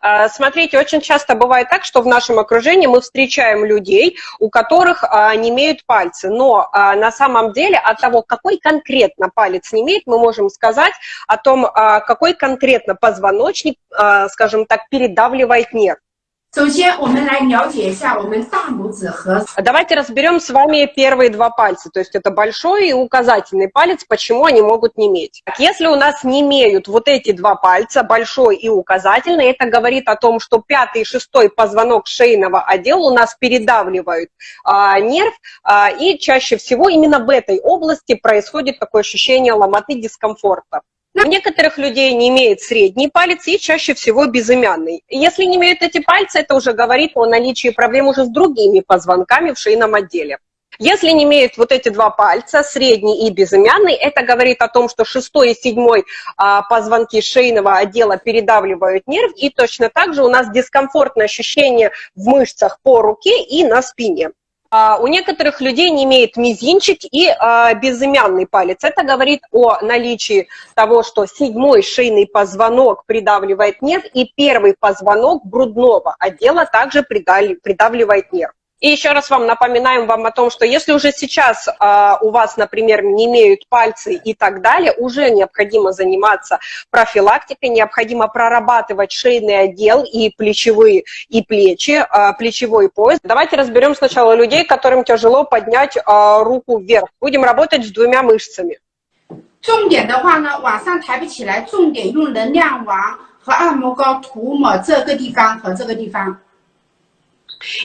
А, смотрите, очень часто бывает так, что в нашем окружении мы встречаем людей, у которых а, не имеют пальцы, но а, на самом деле от того, какой конкретно палец не имеет, мы можем сказать о том, какой конкретно позвоночник, скажем так, передавливает нерв. Давайте разберем с вами первые два пальца, то есть это большой и указательный палец, почему они могут не иметь. Если у нас не имеют вот эти два пальца, большой и указательный, это говорит о том, что пятый и шестой позвонок шейного отдела у нас передавливают а, нерв, а, и чаще всего именно в этой области происходит такое ощущение ломоты дискомфорта. У некоторых людей не имеет средний палец и чаще всего безымянный. Если не имеют эти пальцы, это уже говорит о наличии проблем уже с другими позвонками в шейном отделе. Если не имеют вот эти два пальца, средний и безымянный, это говорит о том, что шестой и седьмой а, позвонки шейного отдела передавливают нерв, и точно так же у нас дискомфортное ощущение в мышцах по руке и на спине. А, у некоторых людей не имеет мизинчик и а, безымянный палец. Это говорит о наличии того, что седьмой шейный позвонок придавливает нерв, и первый позвонок грудного отдела также придавливает нерв. И еще раз вам напоминаем вам о том, что если уже сейчас э, у вас, например, не имеют пальцы и так далее, уже необходимо заниматься профилактикой, необходимо прорабатывать шейный отдел и плечевые, и плечи, э, плечевой пояс. Давайте разберем сначала людей, которым тяжело поднять э, руку вверх. Будем работать с двумя мышцами. 重点的话呢，往上抬不起来，重点用能量王和按摩膏涂抹这个地方和这个地方。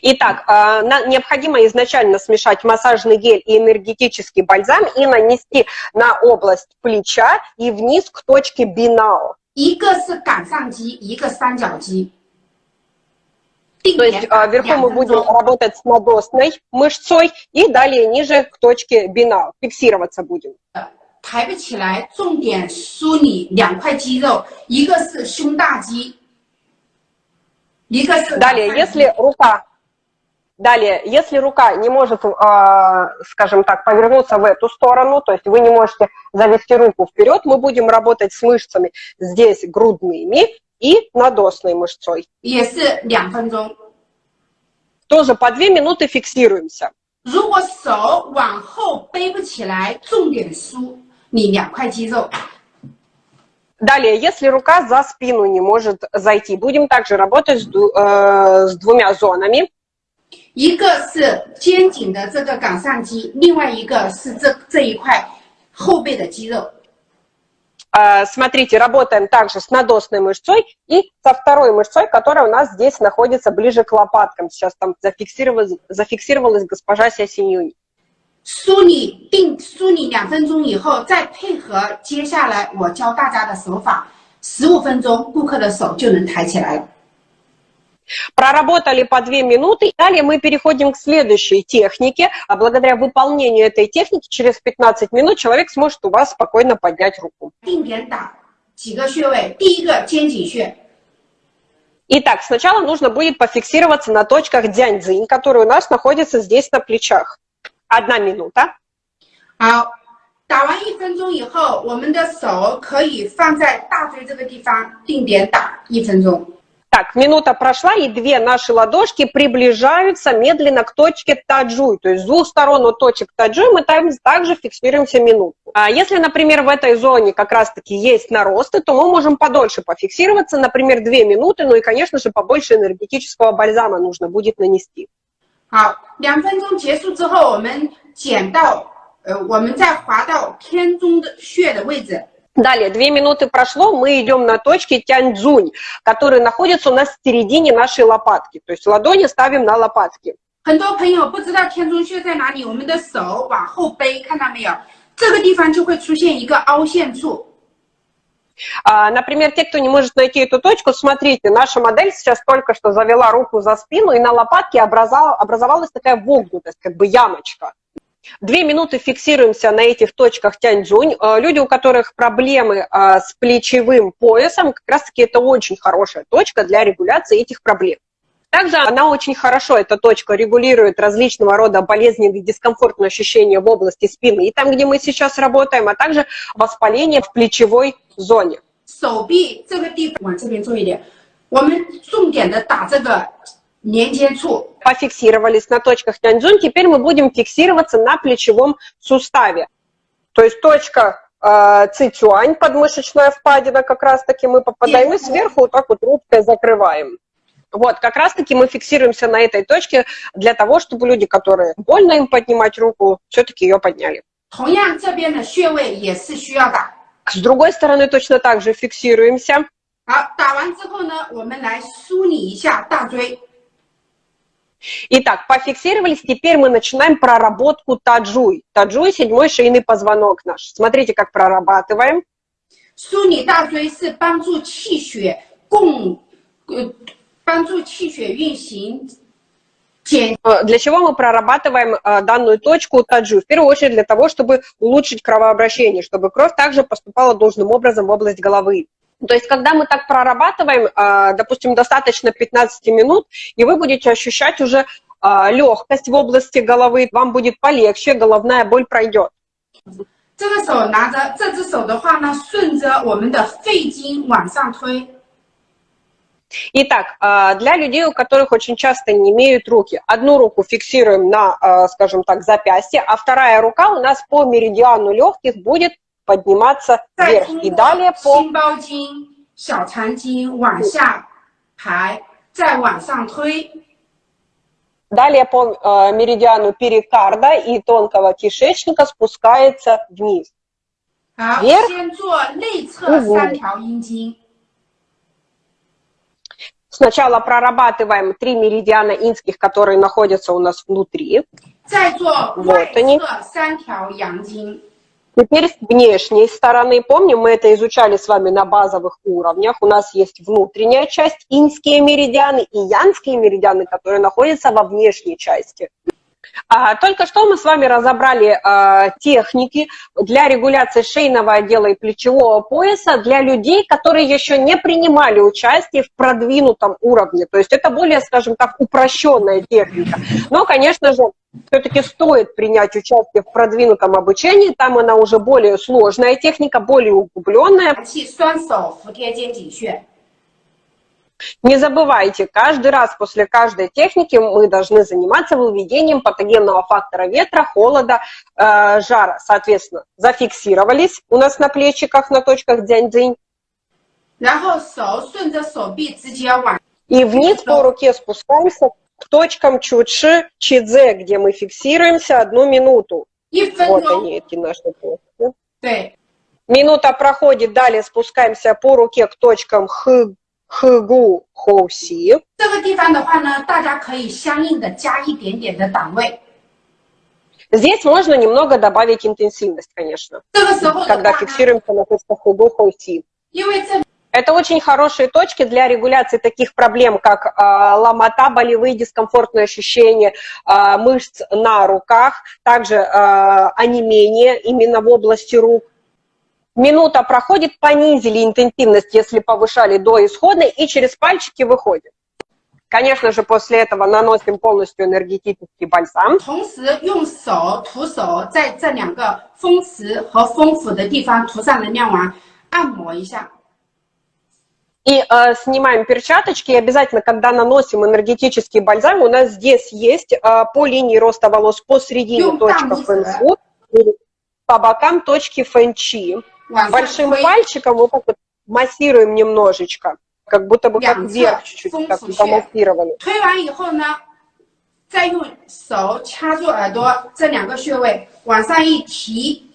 Итак, а, необходимо изначально смешать массажный гель и энергетический бальзам и нанести на область плеча и вниз к точке бинао. То есть а, вверху мы будем работать с надосной мышцой и далее ниже к точке бинао. Фиксироваться будем. 抬不起来，重点梳理两块肌肉，一个是胸大肌，Далее, если рука Далее, если рука не может, а, скажем так, повернуться в эту сторону, то есть вы не можете завести руку вперед, мы будем работать с мышцами здесь грудными и надосной мышцой. Тоже по две минуты фиксируемся. 如果手往后背不起来，重点梳你两块肌肉。Далее, если рука за спину не может зайти, будем также работать с, э, с двумя зонами. 一个是肩颈的这个冈上肌，另外一个是这这一块后背的肌肉。Смотрите, работаем также с надосной мышцой и со второй мышцой, которая у нас здесь находится ближе к лопаткам. Сейчас там зафиксировалась, зафиксировалась госпожа Сясинюнь. 梳理定梳理两分钟以后，再配合接下来我教大家的手法，十五分钟，顾客的手就能抬起来了。 Проработали по две минуты, далее мы переходим к следующей технике. А благодаря выполнению этой техники через 15 минут человек сможет у вас спокойно поднять руку. Итак, сначала нужно будет пофиксироваться на точках дзяньцзинь, которые у нас находятся здесь на плечах. Одна минута. 好，打完一分钟以后，我们的手可以放在大椎这个地方定点打一分钟。 так, минута прошла, и две наши ладошки приближаются медленно к точке таджуй. То есть с двух сторон от точек таджуй мы также фиксируемся минуту. А если, например, в этой зоне как раз-таки есть наросты, то мы можем подольше пофиксироваться, например, две минуты, ну и, конечно же, побольше энергетического бальзама нужно будет нанести. 好，两分钟结束之后，我们剪到，呃，我们再滑到天中的穴的位置。 Далее, две минуты прошло, мы идем на точке тяньцзунь, которые находятся у нас в середине нашей лопатки. То есть ладони ставим на лопатки. 很多朋友不知道天中穴在哪里，我们的手往后背，看到没有？这个地方就会出现一个凹陷处。А, например, те, кто не может найти эту точку, смотрите, наша модель сейчас только что завела руку за спину, и на лопатке образовалась такая вогнутость, как бы ямочка. Две минуты фиксируемся на этих точках тяньцзунь. Э, люди, у которых проблемы э, с плечевым поясом, как раз-таки это очень хорошая точка для регуляции этих проблем. Также она очень хорошо, эта точка, регулирует различного рода болезненные дискомфортные ощущения в области спины, и там, где мы сейчас работаем, а также воспаление в плечевой зоне. 手臂这个地方往这边做一点， 我们重点的打这个 连接处。 Пофиксировались на точках Тяньцзунь, теперь мы будем фиксироваться на плечевом суставе. То есть точка э, Цицюань, подмышечная впадина, как раз-таки мы попадаем, и сверху вот так вот рубкой закрываем. Вот, как раз-таки мы фиксируемся на этой точке для того, чтобы люди, которые больно им поднимать руку, все-таки ее подняли. 同样，这边的穴位也是需要打。 С другой стороны точно так же фиксируемся. 好，打完之后呢，我们来梳理一下大椎。 Итак, пофиксировались, теперь мы начинаем проработку таджуй. Таджуй – седьмой шейный позвонок наш. Смотрите, как прорабатываем. Суни таджуй – это помогает чищуе. Э, э, для чего мы прорабатываем э, данную точку таджу? В первую очередь для того, чтобы улучшить кровообращение, чтобы кровь также поступала должным образом в область головы. То есть, когда мы так прорабатываем, э, допустим, достаточно 15 минут, и вы будете ощущать уже легкость в области головы, вам будет полегче, головная боль пройдет. 这个手拿着，这只手的话呢，顺着我们的肺经往上推。 Итак, э, для людей, у которых очень часто не имеют руки, одну руку фиксируем на, э, скажем так, запястье, а вторая рука у нас по меридиану легких будет подниматься вверх. И далее по... Далее по э, меридиану перикарда и тонкого кишечника спускается вниз. Вверх. Сначала прорабатываем три меридиана инских, которые находятся у нас внутри. Вот они. Теперь с внешней стороны, помним, мы это изучали с вами на базовых уровнях, у нас есть внутренняя часть, инские меридианы и янские меридианы, которые находятся во внешней части. А, только что мы с вами разобрали а, техники для регуляции шейного отдела и плечевого пояса для людей, которые еще не принимали участие в продвинутом уровне. То есть это более, скажем так, упрощенная техника. Но, конечно же, все-таки стоит принять участие в продвинутом обучении, там она уже более сложная техника, более углубленная. Не забывайте, каждый раз после каждой техники мы должны заниматься выведением патогенного фактора ветра, холода, э, жара. Соответственно, зафиксировались у нас на плечиках, на точках дзянь-дзинь. И вниз по руке спускаемся к точкам чутши, чидзе, где мы фиксируемся одну минуту. Вот они, эти наши точки. Минута проходит, далее спускаемся по руке к точкам х, хгу, хоуси. Здесь можно немного добавить интенсивность, конечно, когда фиксируемся на точках хугу хоуси. Это очень хорошие точки для регуляции таких проблем, как э, ломота, болевые, дискомфортные ощущения э, мышц на руках, также э, онемение именно в области рук. Минута проходит, понизили интенсивность, если повышали до исходной, и через пальчики выходит. Конечно же, после этого наносим полностью энергетический бальзам. И э, снимаем перчаточки, и обязательно, когда наносим энергетический бальзам, у нас здесь есть э, по линии роста волос посередине Юм, точка там фэнфу, и по бокам точки фэнчи. 往上 Большим 推， пальчиком вот так вот массируем немножечко, как будто бы как Прям вверх так, чуть-чуть, функцию так щель. помассировали. 推完以后呢，再用手掐住耳朵这两个穴位，往上一提，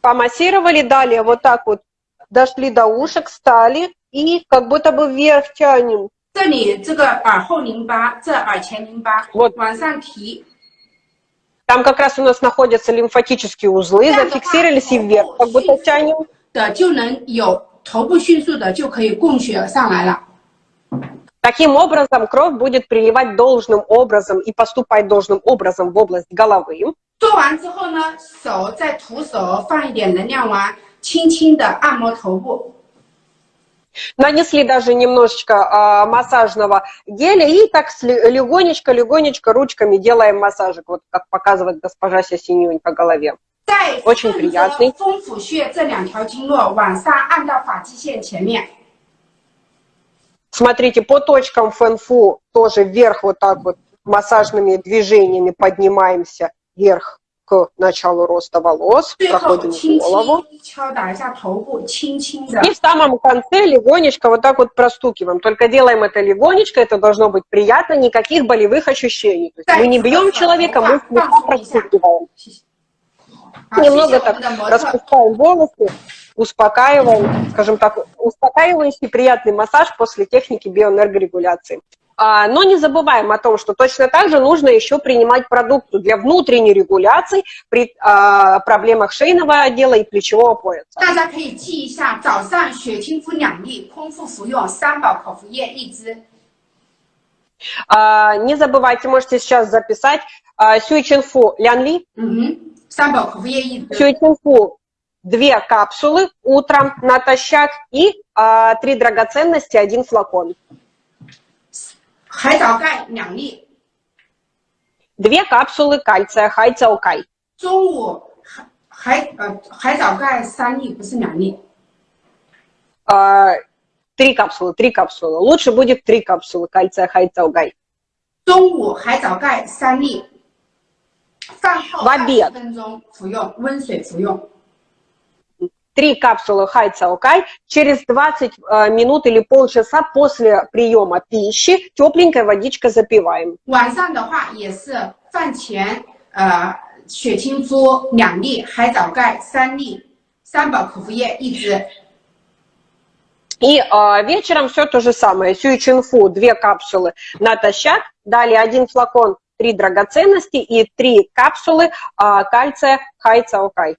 Помассировали, далее вот так вот дошли до ушек, встали и как будто бы вверх тянем. 这里这个耳后淋巴，这耳前淋巴， Вот. 往上提， Там как раз у нас находятся лимфатические узлы, зафиксировались и вверх, как будто тянем. 的就能有头部迅速的就可以供血上来了。 Таким образом, кровь будет приливать должным образом и поступать должным образом в область головы. 做完之后呢，手再徒手放一点能量丸， 轻轻的按摩头部。 Нанесли даже немножечко а, массажного геля и так легонечко-легонечко ручками делаем массажик, вот как показывает госпожа Синюнь по голове. 再 Очень 顺着 приятный 风府穴这两条经络往上按到发际线前面， Смотрите, по точкам фэнфу тоже вверх вот так вот массажными движениями поднимаемся вверх началу роста волос, проходим голову. И в самом конце легонечко вот так вот простукиваем. Только делаем это легонечко, это должно быть приятно, никаких болевых ощущений. То есть мы не бьем человека, мы слегка простукиваем. А Немного так распускаем волосы, успокаиваем, скажем так, успокаивающий приятный массаж после техники биоэнергорегуляции. А, Но не забываем о том, что точно так же нужно еще принимать продукты для внутренней регуляции при а, проблемах шейного отдела и плечевого пояса. 大家可以记一下，早上血清肤两粒，空腹服用三宝口服液一支。 А, Не забывайте, можете сейчас записать а, Сюйчинфу Лянли, 嗯哼，三宝口服液一支。 Сюйчинфу две капсулы утром натощак и а, три драгоценности, один флакон. Две капсулы кальция хайцаокай. А, капсулы, три капсулы. Лучше будет три капсулы кальция хайцаокай. В Три капсулы хайцаокай через 20 э, минут или полчаса после приема пищи тепленькой водичкой запиваем. 晚上的话也是饭前呃血清肤两粒，海藻钙三粒，三宝口服液一支。 И э, вечером все то же самое. Сюйчинфу две капсулы натощак, далее один флакон, три драгоценности и три капсулы э, кальция хайцаокай.